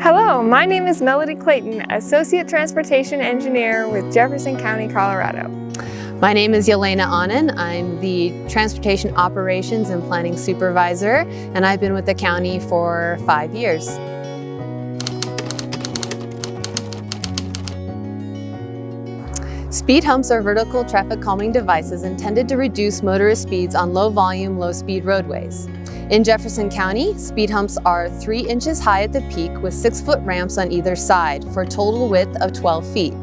Hello, my name is Melody Clayton, Associate Transportation Engineer with Jefferson County, Colorado. My name is Yelena Anand. I'm the Transportation Operations and Planning Supervisor, and I've been with the county for five years. Speed humps are vertical traffic calming devices intended to reduce motorist speeds on low-volume, low-speed roadways. In Jefferson County, speed humps are 3 inches high at the peak with 6-foot ramps on either side for a total width of 12 feet.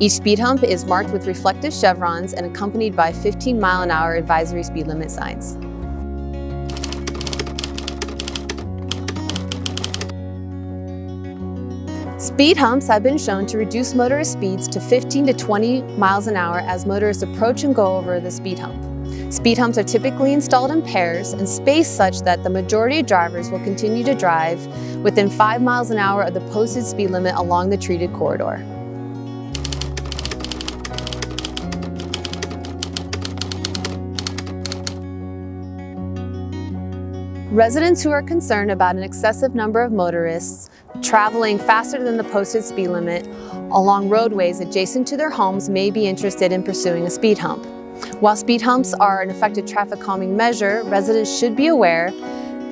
Each speed hump is marked with reflective chevrons and accompanied by 15 mile an hour advisory speed limit signs. Speed humps have been shown to reduce motorist speeds to 15 to 20 miles an hour as motorists approach and go over the speed hump. Speed humps are typically installed in pairs and spaced such that the majority of drivers will continue to drive within 5 miles an hour of the posted speed limit along the treated corridor. Residents who are concerned about an excessive number of motorists traveling faster than the posted speed limit along roadways adjacent to their homes may be interested in pursuing a speed hump. While speed humps are an effective traffic calming measure, residents should be aware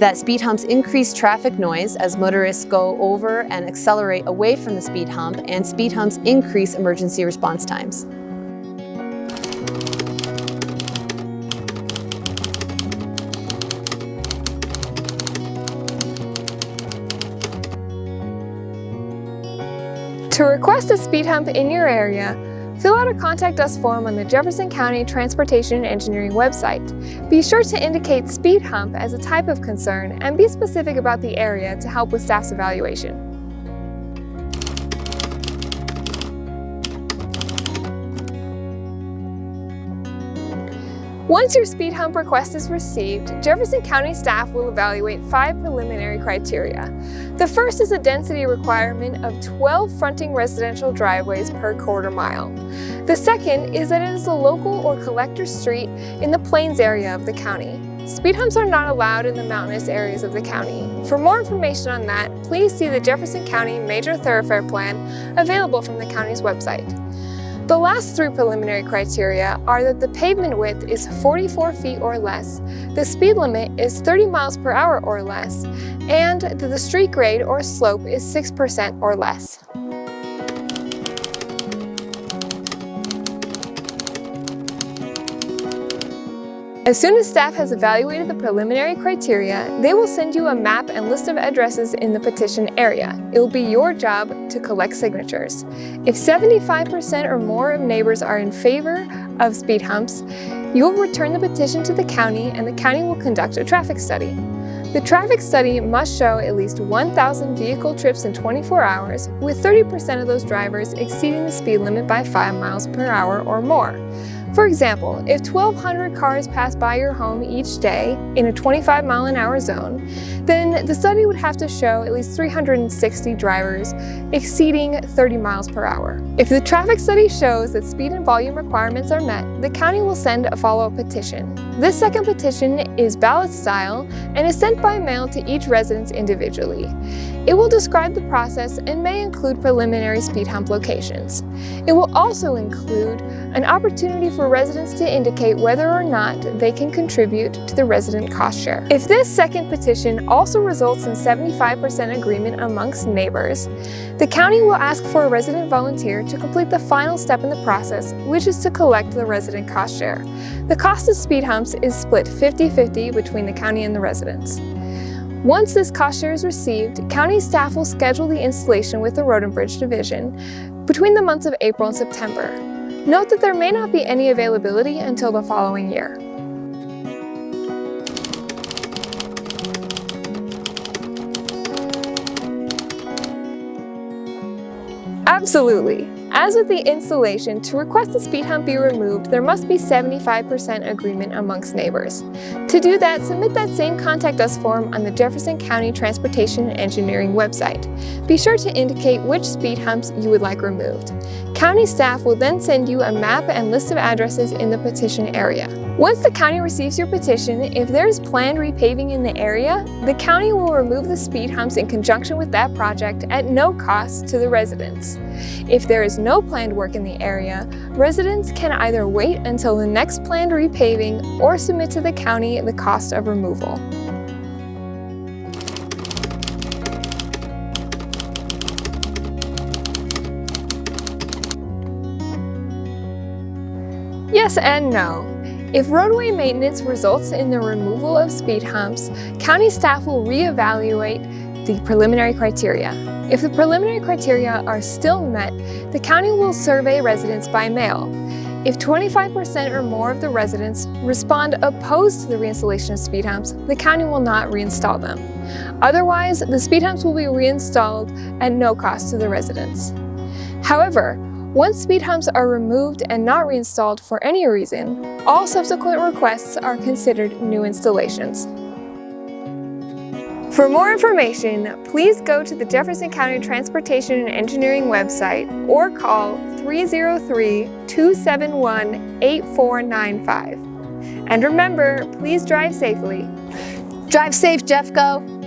that speed humps increase traffic noise as motorists go over and accelerate away from the speed hump, and speed humps increase emergency response times. To request a speed hump in your area, Fill out a Contact Us form on the Jefferson County Transportation Engineering website. Be sure to indicate speed hump as a type of concern and be specific about the area to help with staff's evaluation. Once your speed hump request is received, Jefferson County staff will evaluate five preliminary criteria. The first is a density requirement of 12 fronting residential driveways per quarter mile. The second is that it is a local or collector street in the plains area of the county. Speed humps are not allowed in the mountainous areas of the county. For more information on that, please see the Jefferson County Major Thoroughfare Plan available from the county's website. The last three preliminary criteria are that the pavement width is 44 feet or less, the speed limit is 30 miles per hour or less, and that the street grade or slope is 6% or less. As soon as staff has evaluated the preliminary criteria, they will send you a map and list of addresses in the petition area. It will be your job to collect signatures. If 75% or more of neighbors are in favor of speed humps, you will return the petition to the county and the county will conduct a traffic study. The traffic study must show at least 1,000 vehicle trips in 24 hours, with 30% of those drivers exceeding the speed limit by 5 miles per hour or more. For example, if 1,200 cars pass by your home each day in a 25 mile an hour zone, then the study would have to show at least 360 drivers exceeding 30 miles per hour. If the traffic study shows that speed and volume requirements are met, the county will send a follow-up petition. This second petition is ballot style and is sent by mail to each residence individually. It will describe the process and may include preliminary speed hump locations. It will also include an opportunity for residents to indicate whether or not they can contribute to the resident cost share. If this second petition also results in 75% agreement amongst neighbors, the county will ask for a resident volunteer to complete the final step in the process, which is to collect the resident cost share. The cost of speed humps is split 50-50 between the county and the residents. Once this cost share is received, county staff will schedule the installation with the Road and Bridge Division between the months of April and September. Note that there may not be any availability until the following year. Absolutely. As with the installation, to request a speed hump be removed, there must be 75% agreement amongst neighbors. To do that, submit that same Contact Us form on the Jefferson County Transportation and Engineering website. Be sure to indicate which speed humps you would like removed. County staff will then send you a map and list of addresses in the petition area. Once the county receives your petition, if there is planned repaving in the area, the county will remove the speed humps in conjunction with that project at no cost to the residents. If there is no planned work in the area, residents can either wait until the next planned repaving or submit to the county the cost of removal. Yes and no. If roadway maintenance results in the removal of speed humps, county staff will reevaluate the preliminary criteria. If the preliminary criteria are still met, the county will survey residents by mail. If 25% or more of the residents respond opposed to the reinstallation of speed humps, the county will not reinstall them. Otherwise, the speed humps will be reinstalled at no cost to the residents. However, once speed humps are removed and not reinstalled for any reason, all subsequent requests are considered new installations. For more information, please go to the Jefferson County Transportation and Engineering website or call 303-271-8495. And remember, please drive safely. Drive safe, Jeffco.